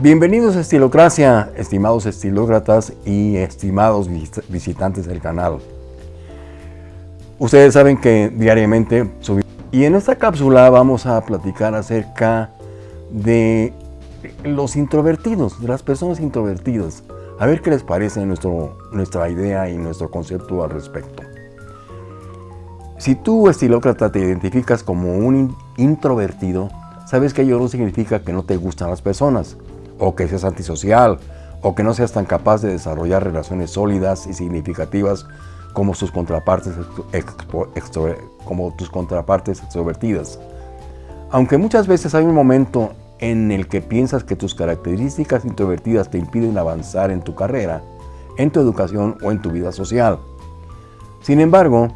Bienvenidos a Estilocracia, estimados estilócratas y estimados visitantes del canal. Ustedes saben que diariamente subimos... Y en esta cápsula vamos a platicar acerca de los introvertidos, de las personas introvertidas. A ver qué les parece nuestra idea y nuestro concepto al respecto. Si tú, estilócrata, te identificas como un introvertido, sabes que ello no significa que no te gustan las personas, o que seas antisocial, o que no seas tan capaz de desarrollar relaciones sólidas y significativas como, sus contrapartes, como tus contrapartes extrovertidas. Aunque muchas veces hay un momento en el que piensas que tus características introvertidas te impiden avanzar en tu carrera, en tu educación o en tu vida social. Sin embargo,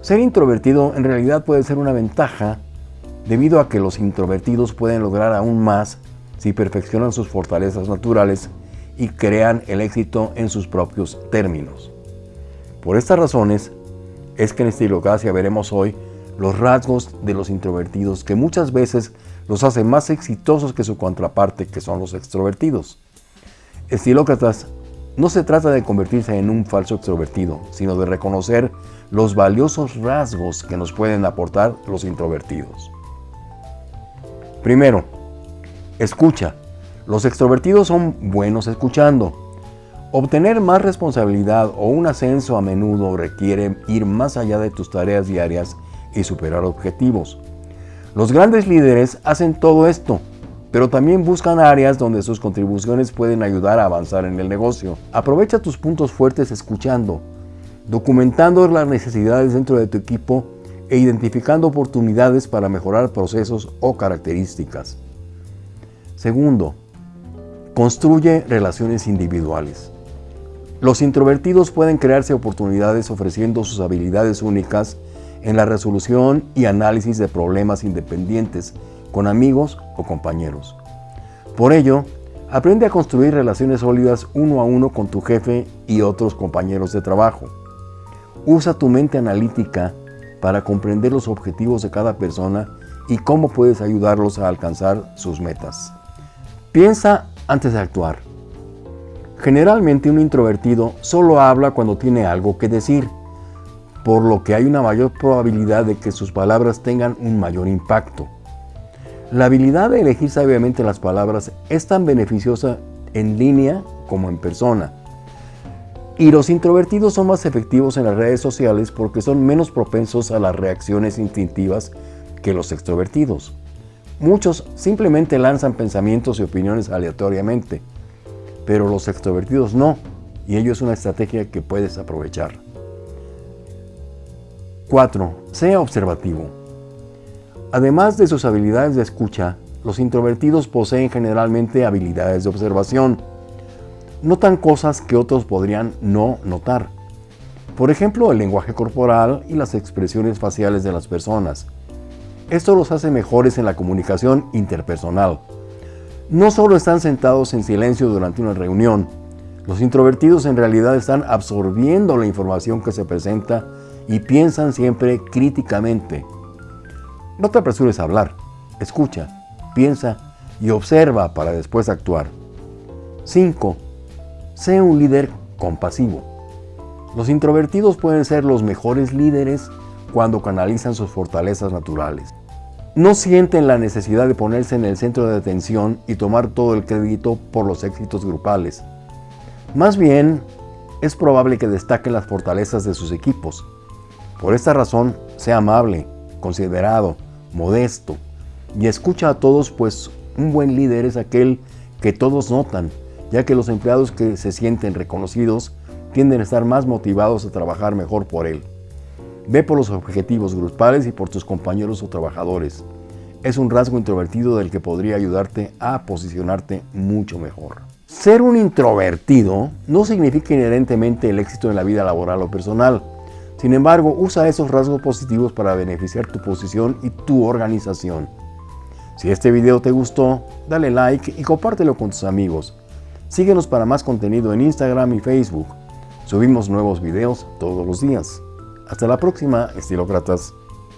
ser introvertido en realidad puede ser una ventaja debido a que los introvertidos pueden lograr aún más si perfeccionan sus fortalezas naturales y crean el éxito en sus propios términos. Por estas razones es que en Estilocracia veremos hoy los rasgos de los introvertidos que muchas veces los hacen más exitosos que su contraparte que son los extrovertidos. Estilócratas no se trata de convertirse en un falso extrovertido, sino de reconocer los valiosos rasgos que nos pueden aportar los introvertidos. Primero, escucha. Los extrovertidos son buenos escuchando. Obtener más responsabilidad o un ascenso a menudo requiere ir más allá de tus tareas diarias y superar objetivos. Los grandes líderes hacen todo esto, pero también buscan áreas donde sus contribuciones pueden ayudar a avanzar en el negocio. Aprovecha tus puntos fuertes escuchando, documentando las necesidades dentro de tu equipo e identificando oportunidades para mejorar procesos o características. Segundo, construye relaciones individuales. Los introvertidos pueden crearse oportunidades ofreciendo sus habilidades únicas en la resolución y análisis de problemas independientes con amigos o compañeros. Por ello, aprende a construir relaciones sólidas uno a uno con tu jefe y otros compañeros de trabajo. Usa tu mente analítica para comprender los objetivos de cada persona y cómo puedes ayudarlos a alcanzar sus metas. Piensa antes de actuar. Generalmente un introvertido solo habla cuando tiene algo que decir, por lo que hay una mayor probabilidad de que sus palabras tengan un mayor impacto. La habilidad de elegir sabiamente las palabras es tan beneficiosa en línea como en persona. Y los introvertidos son más efectivos en las redes sociales porque son menos propensos a las reacciones instintivas que los extrovertidos. Muchos simplemente lanzan pensamientos y opiniones aleatoriamente, pero los extrovertidos no, y ello es una estrategia que puedes aprovechar. 4. Sea observativo. Además de sus habilidades de escucha, los introvertidos poseen generalmente habilidades de observación. Notan cosas que otros podrían no notar. Por ejemplo, el lenguaje corporal y las expresiones faciales de las personas. Esto los hace mejores en la comunicación interpersonal. No solo están sentados en silencio durante una reunión, los introvertidos en realidad están absorbiendo la información que se presenta y piensan siempre críticamente. No te apresures a hablar, escucha, piensa y observa para después actuar. 5. Sé un líder compasivo. Los introvertidos pueden ser los mejores líderes cuando canalizan sus fortalezas naturales. No sienten la necesidad de ponerse en el centro de atención y tomar todo el crédito por los éxitos grupales. Más bien, es probable que destaquen las fortalezas de sus equipos. Por esta razón, sea amable, considerado, modesto y escucha a todos, pues un buen líder es aquel que todos notan, ya que los empleados que se sienten reconocidos tienden a estar más motivados a trabajar mejor por él. Ve por los objetivos grupales y por tus compañeros o trabajadores. Es un rasgo introvertido del que podría ayudarte a posicionarte mucho mejor. Ser un introvertido no significa inherentemente el éxito en la vida laboral o personal. Sin embargo, usa esos rasgos positivos para beneficiar tu posición y tu organización. Si este video te gustó, dale like y compártelo con tus amigos. Síguenos para más contenido en Instagram y Facebook. Subimos nuevos videos todos los días. Hasta la próxima, estilócratas.